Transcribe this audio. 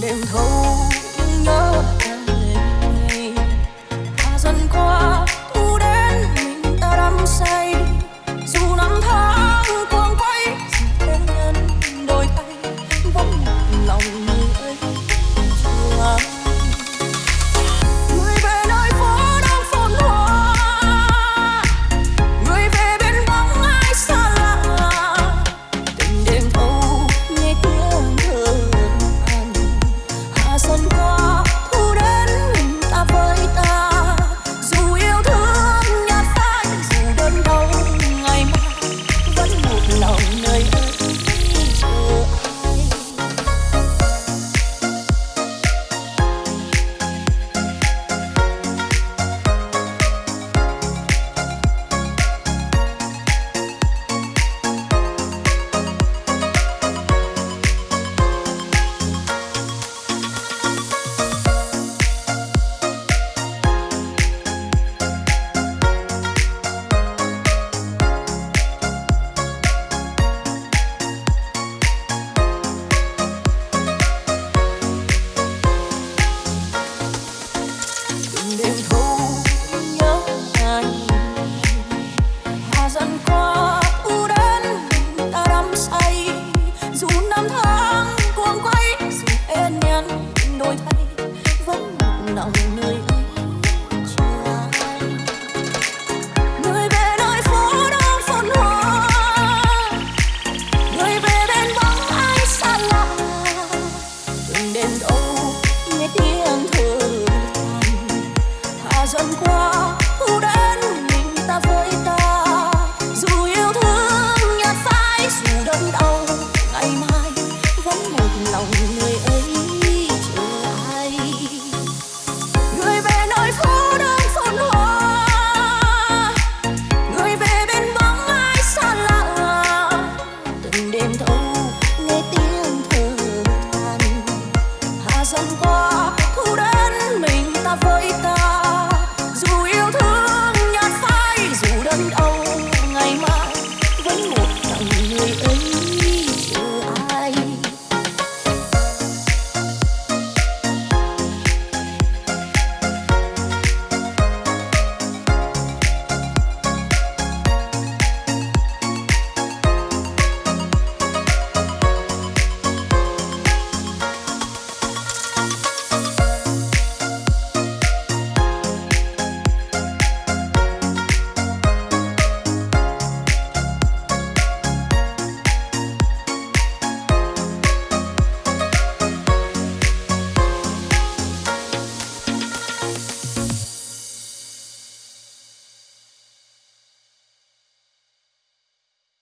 đêm thâu and oh Xuân